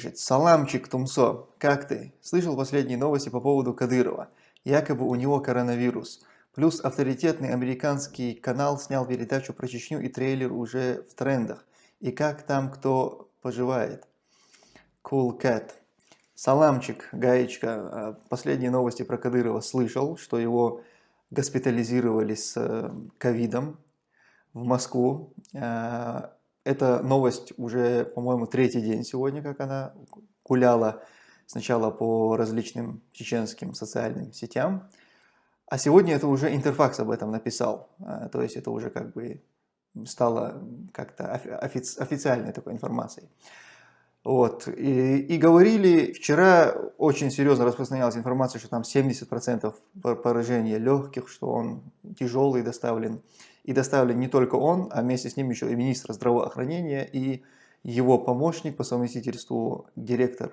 пишет. Саламчик, Тумсо, как ты? Слышал последние новости по поводу Кадырова. Якобы у него коронавирус. Плюс авторитетный американский канал снял передачу про Чечню и трейлер уже в трендах. И как там кто поживает? Cool Cat. Саламчик, Гаечка. А, последние новости про Кадырова слышал, что его госпитализировали с э, ковидом в Москву. Эта новость уже, по-моему, третий день сегодня, как она гуляла сначала по различным чеченским социальным сетям, а сегодня это уже Интерфакс об этом написал, а, то есть это уже как бы стало как-то офици официальной такой информацией. Вот. И, и говорили, вчера очень серьезно распространялась информация, что там 70% поражения легких, что он тяжелый доставлен. И доставлен не только он, а вместе с ним еще и министр здравоохранения и его помощник по совместительству, директор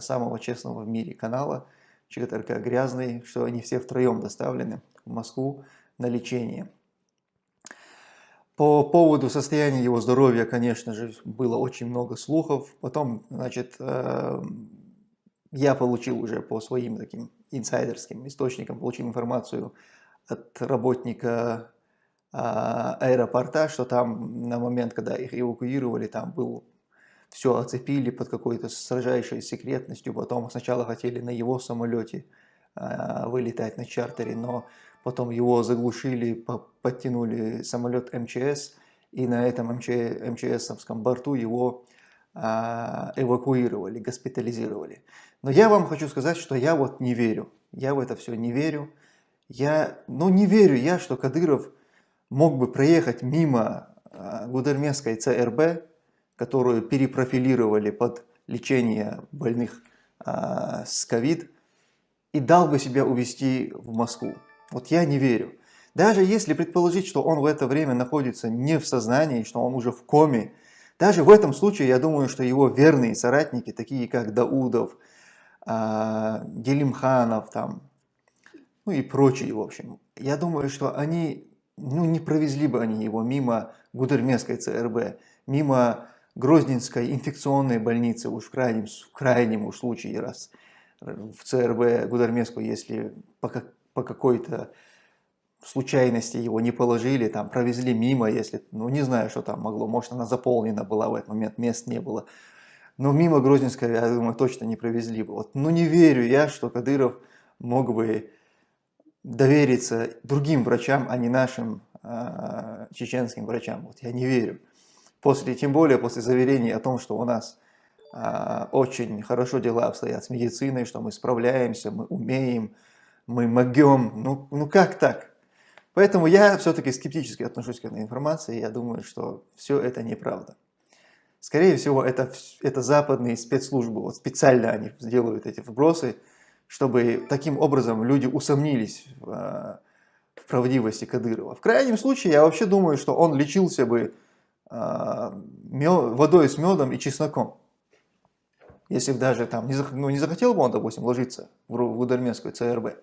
самого честного в мире канала ЧГТРК «Грязный», что они все втроем доставлены в Москву на лечение. По поводу состояния его здоровья, конечно же, было очень много слухов. Потом, значит, э, я получил уже по своим таким инсайдерским источникам, получил информацию от работника аэропорта, что там на момент, когда их эвакуировали, там был все оцепили под какой-то сражающей секретностью, потом сначала хотели на его самолете а, вылетать на чартере, но потом его заглушили, подтянули самолет МЧС, и на этом МЧ, МЧСовском борту его а, эвакуировали, госпитализировали. Но я вам хочу сказать, что я вот не верю, я в это все не верю. Я, ну не верю я, что Кадыров мог бы проехать мимо а, Гудермесской ЦРБ, которую перепрофилировали под лечение больных а, с ковид, и дал бы себя увезти в Москву. Вот я не верю. Даже если предположить, что он в это время находится не в сознании, что он уже в коме, даже в этом случае я думаю, что его верные соратники, такие как Даудов, а, Делимханов, там, ну и прочие, в общем, я думаю, что они ну, не провезли бы они его мимо Гудермесской ЦРБ, мимо Грозненской инфекционной больницы, уж в крайнем, в крайнем уж случае, раз в ЦРБ Гудермеску, если по, по какой-то случайности его не положили, там провезли мимо, если, ну не знаю, что там могло, может она заполнена была в этот момент, мест не было. Но мимо Грозненской, я думаю, точно не провезли бы. Вот, ну не верю я, что Кадыров мог бы довериться другим врачам, а не нашим э, чеченским врачам. Вот я не верю. После, тем более после заверений о том, что у нас э, очень хорошо дела обстоят с медициной, что мы справляемся, мы умеем, мы могем. Ну, ну как так? Поэтому я все-таки скептически отношусь к этой информации. Я думаю, что все это неправда. Скорее всего, это, это западные спецслужбы. Вот специально они сделают эти вбросы, чтобы таким образом люди усомнились в, э, в правдивости Кадырова. В крайнем случае, я вообще думаю, что он лечился бы э, водой с медом и чесноком. Если бы даже там не, ну, не захотел бы он, допустим, ложиться в, в Ударменскую ЦРБ,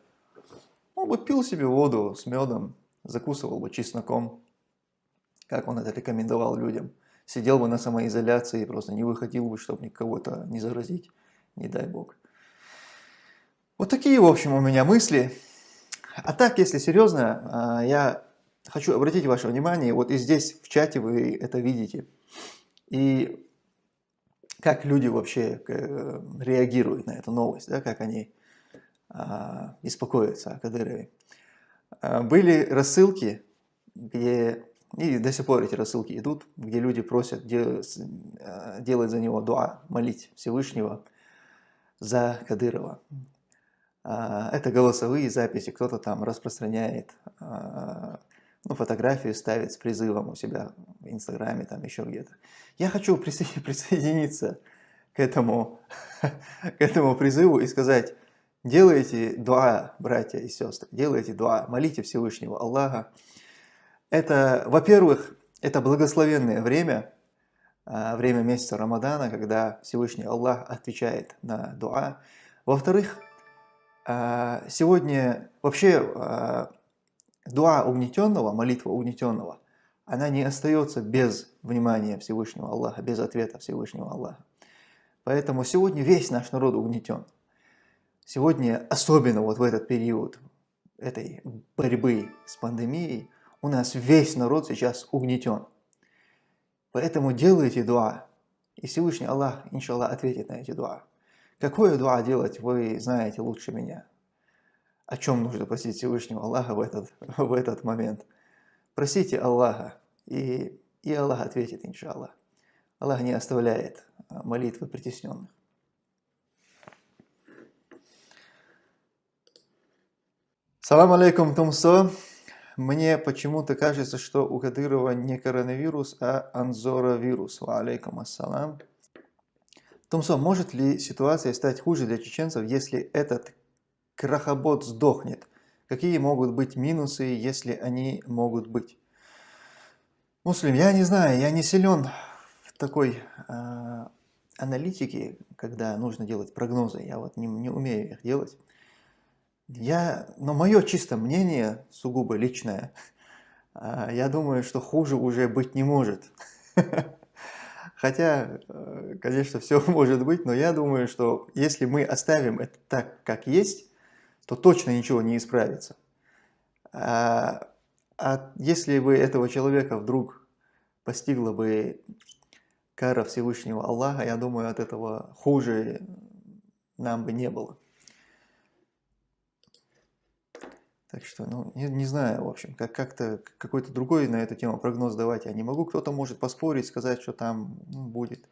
он бы пил себе воду с медом, закусывал бы чесноком, как он это рекомендовал людям. Сидел бы на самоизоляции просто не выходил бы, чтобы никого-то не заразить, не дай бог. Вот такие, в общем, у меня мысли. А так, если серьезно, а, я хочу обратить ваше внимание, вот и здесь в чате вы это видите. И как люди вообще э, реагируют на эту новость, да, как они а, беспокоятся о Кадырове. А, были рассылки, где, и до сих пор эти рассылки идут, где люди просят делать, делать за него дуа, молить Всевышнего за Кадырова. А, это голосовые записи, кто-то там распространяет а, ну, фотографию, ставит с призывом у себя в Инстаграме, там еще где-то. Я хочу присоединиться к этому, к этому призыву и сказать, делайте дуа, братья и сестры, делайте дуа, молите Всевышнего Аллаха. Это, во-первых, это благословенное время, а, время месяца Рамадана, когда Всевышний Аллах отвечает на дуа. Во-вторых, сегодня вообще а, дуа угнетенного, молитва угнетенного, она не остается без внимания Всевышнего Аллаха, без ответа Всевышнего Аллаха. Поэтому сегодня весь наш народ угнетен. Сегодня, особенно вот в этот период этой борьбы с пандемией, у нас весь народ сейчас угнетен. Поэтому делайте дуа, и Всевышний Аллах, иншаллах, ответит на эти дуа. Какое дуа делать, вы знаете лучше меня. О чем нужно просить Всевышнего Аллаха в этот, в этот момент. Просите Аллаха, и, и Аллах ответит, иншаллах. Аллах не оставляет а, молитвы притесненных. Салам алейкум, Тумсо. Мне почему-то кажется, что у Кадырова не коронавирус, а анзоровирус. Ва алейкум ассалам. Тумсо, может ли ситуация стать хуже для чеченцев, если этот крахобот сдохнет? Какие могут быть минусы, если они могут быть? Муслим, я не знаю, я не силен в такой э, аналитике, когда нужно делать прогнозы. Я вот не, не умею их делать. Я, но мое чисто мнение, сугубо личное, а, я думаю, что хуже уже быть не может. Хотя, э, конечно, все может быть, но я думаю, что если мы оставим это так, как есть, то точно ничего не исправится. А, а если бы этого человека вдруг постигла бы кара Всевышнего Аллаха, я думаю, от этого хуже нам бы не было. Так что, ну, не, не знаю, в общем, как как-то какой-то другой на эту тему прогноз давать я не могу. Кто-то может поспорить, сказать, что там ну, будет,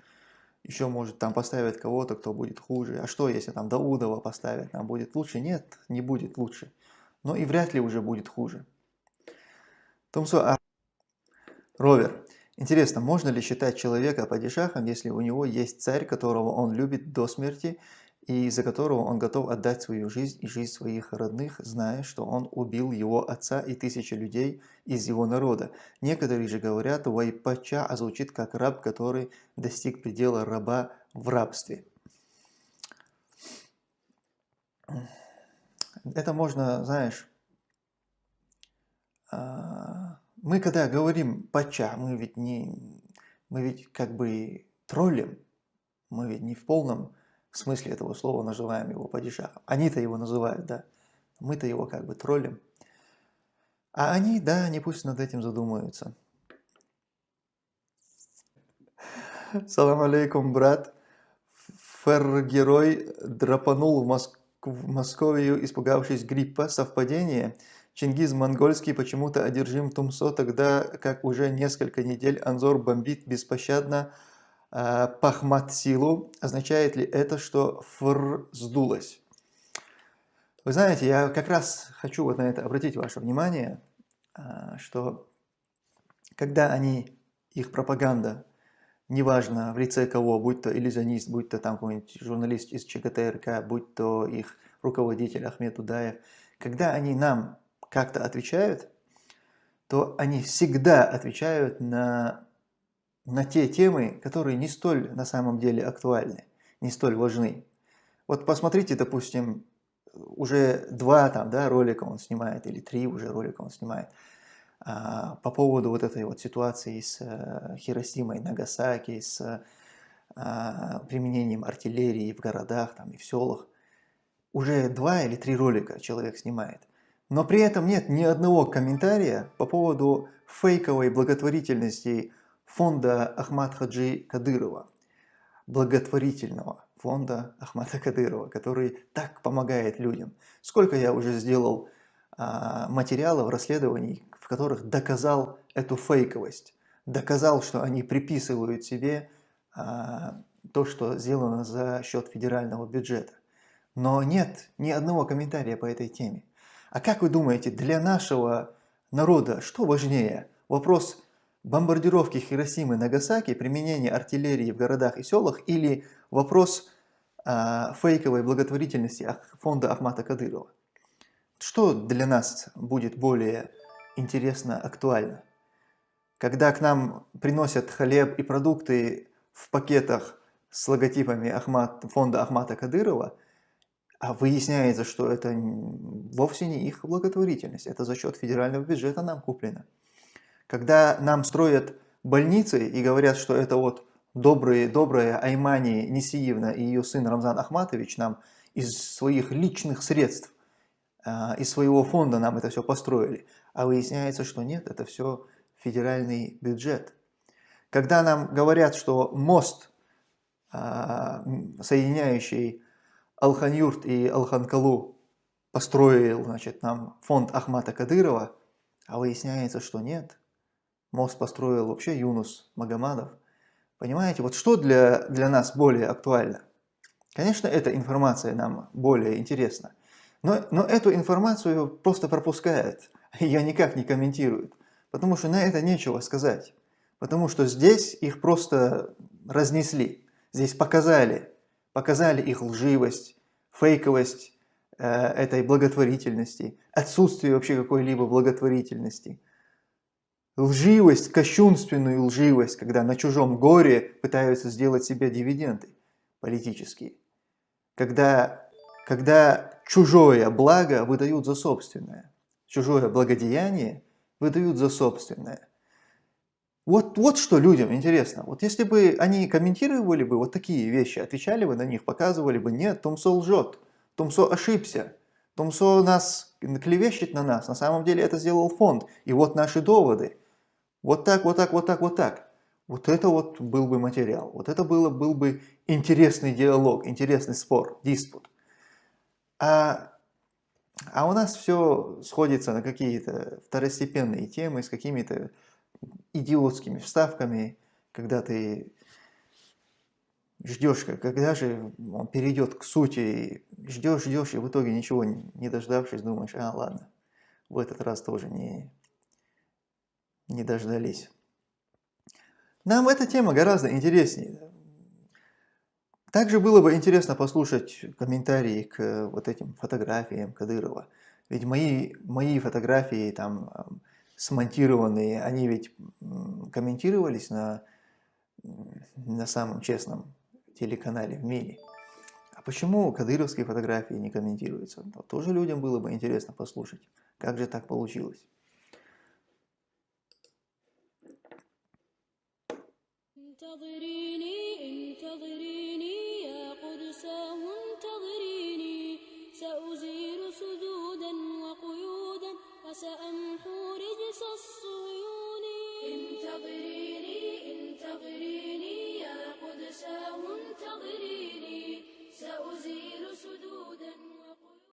еще может там поставить кого-то, кто будет хуже. А что, если там Даудова поставят, нам будет лучше? Нет, не будет лучше. Но и вряд ли уже будет хуже. Томсо, а... Ровер. Интересно, можно ли считать человека падишахом, если у него есть царь, которого он любит до смерти, и за которого он готов отдать свою жизнь и жизнь своих родных, зная, что он убил его отца и тысячи людей из его народа. Некоторые же говорят, вайпача, а звучит как раб, который достиг предела раба в рабстве. Это можно, знаешь, а, мы когда говорим пача, мы ведь не, мы ведь как бы троллим, мы ведь не в полном смысле этого слова называем его падишахом. Они-то его называют, да. Мы-то его как бы троллим. А они, да, они пусть над этим задумаются. Салам алейкум, брат. Фер-герой драпанул в, Моск... в Московию, испугавшись гриппа. Совпадение? Чингиз Монгольский почему-то одержим Тумсо, тогда как уже несколько недель Анзор бомбит беспощадно Э, пахмат силу, означает ли это, что фр сдулось? Вы знаете, я как раз хочу вот на это обратить ваше внимание, э, что когда они, их пропаганда, неважно в лице кого, будь то иллюзионист, будь то там какой-нибудь журналист из ЧГТРК, будь то их руководитель Ахмед Удаев, когда они нам как-то отвечают, то они всегда отвечают на на те темы, которые не столь на самом деле актуальны, не столь важны. Вот посмотрите, допустим, уже два там, да, ролика он снимает, или три уже ролика он снимает, а, по поводу вот этой вот ситуации с а, Хиросимой, Нагасаки, с а, применением артиллерии в городах там, и в селах. Уже два или три ролика человек снимает. Но при этом нет ни одного комментария по поводу фейковой благотворительности фонда Ахмад Хаджи Кадырова, благотворительного фонда Ахмада Кадырова, который так помогает людям. Сколько я уже сделал а, материалов, расследований, в которых доказал эту фейковость, доказал, что они приписывают себе а, то, что сделано за счет федерального бюджета. Но нет ни одного комментария по этой теме. А как вы думаете, для нашего народа что важнее? Вопрос бомбардировки Хиросимы и Нагасаки, применение артиллерии в городах и селах или вопрос э, фейковой благотворительности фонда Ахмата Кадырова. Что для нас будет более интересно, актуально? Когда к нам приносят хлеб и продукты в пакетах с логотипами Ахмат, фонда Ахмата Кадырова, а выясняется, что это вовсе не их благотворительность, это за счет федерального бюджета нам куплено. Когда нам строят больницы и говорят, что это вот добрые, добрая Аймани Несиевна и ее сын Рамзан Ахматович нам из своих личных средств, а, из своего фонда нам это все построили. А выясняется, что нет, это все федеральный бюджет. Когда нам говорят, что мост, а, соединяющий Алханюрт и Алханкалу, построил значит, нам фонд Ахмата Кадырова, а выясняется, что нет. Мост построил вообще Юнус Магомадов. Понимаете, вот что для, для нас более актуально? Конечно, эта информация нам более интересна, но, но эту информацию просто пропускают, ее никак не комментируют, потому что на это нечего сказать, потому что здесь их просто разнесли, здесь показали, показали их лживость, фейковость э, этой благотворительности, отсутствие вообще какой-либо благотворительности, лживость, кощунственную лживость, когда на чужом горе пытаются сделать себе дивиденды политические, когда, когда чужое благо выдают за собственное, чужое благодеяние выдают за собственное. Вот, вот что людям интересно. Вот если бы они комментировали бы вот такие вещи, отвечали бы на них, показывали бы, нет, Томсо лжет, Томсо ошибся, Томсо нас клевещет на нас, на самом деле это сделал фонд, и вот наши доводы. Вот так, вот так, вот так, вот так. Вот это вот был бы материал, вот это было, был бы интересный диалог, интересный спор, диспут. А, а у нас все сходится на какие-то второстепенные темы с какими-то идиотскими вставками, когда ты ждешь, когда же он перейдет к сути, ждешь, ждешь, и в итоге ничего не дождавшись, думаешь, а ладно, в этот раз тоже не, не дождались. Нам эта тема гораздо интереснее. Также было бы интересно послушать комментарии к вот этим фотографиям Кадырова. Ведь мои, мои фотографии там смонтированные, они ведь комментировались на, на самом честном телеканале в мире. А почему кадыровские фотографии не комментируются? Тоже людям было бы интересно послушать, как же так получилось. انتظري